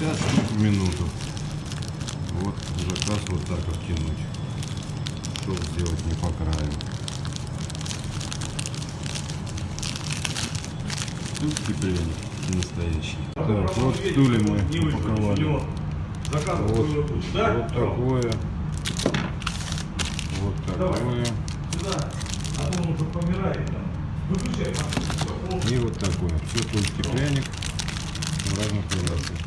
50 штук в минуту. Вот заказ вот так оттянуть, чтобы сделать не по краю. Тут кипелень настоящий. Так, вот в стуле мы упаковали. Вот, вот такое. Вот такое. И вот такое. Все тут стеклянник в разных вариациях.